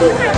对。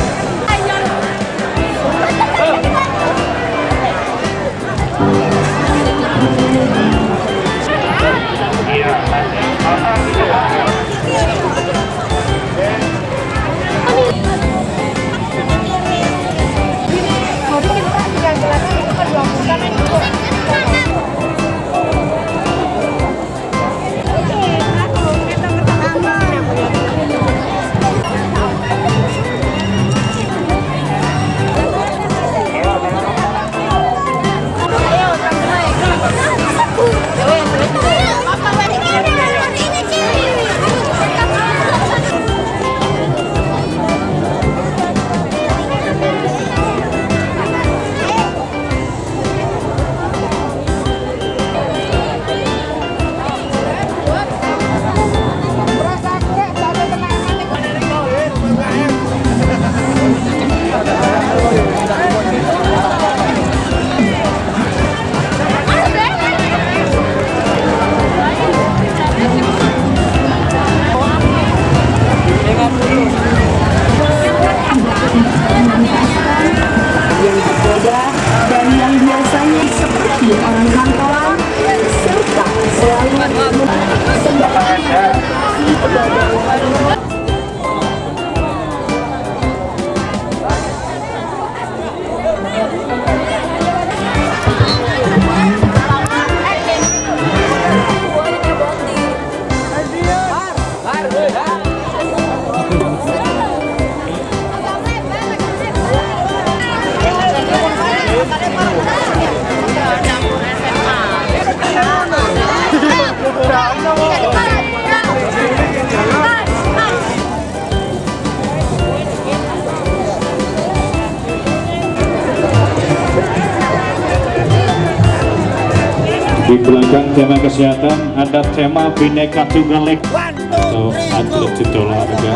Di belakang tema kesehatan ada tema bineka tunggal untuk atlet judo olahraga.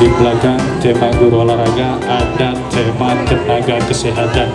Di belakang tema guru olahraga ada tema tenaga kesehatan.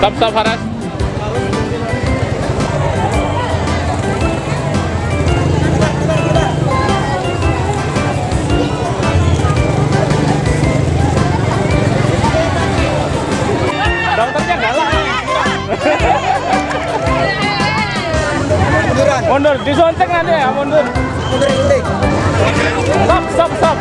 Stop, stop, Haras. Dokternya galak. Mundur, disuntik nanti ya, mundur. Stop, stop, stop.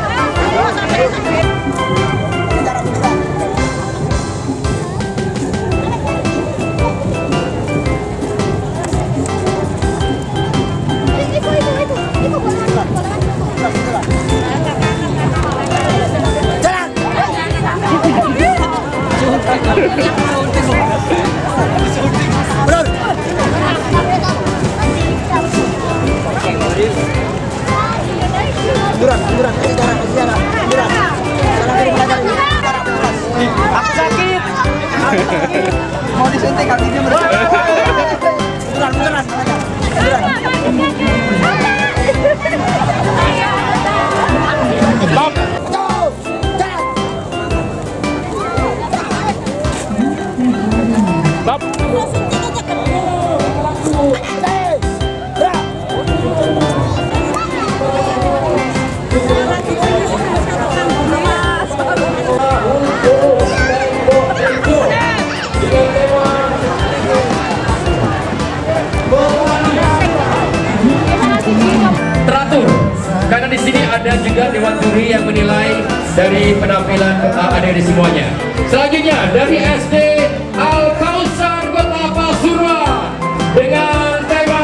Penampilan uh, adik-adik semuanya. Selanjutnya dari SD Al Kausar Kota Pasuruan dengan tema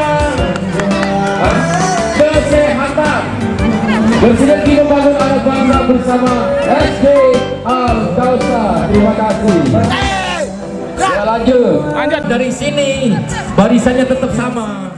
kesehatan bersinergi membangun anak bangsa bersama SD Al Kausar. Terima kasih. Ya lanjut. Lanjut. Dari sini barisannya tetap sama.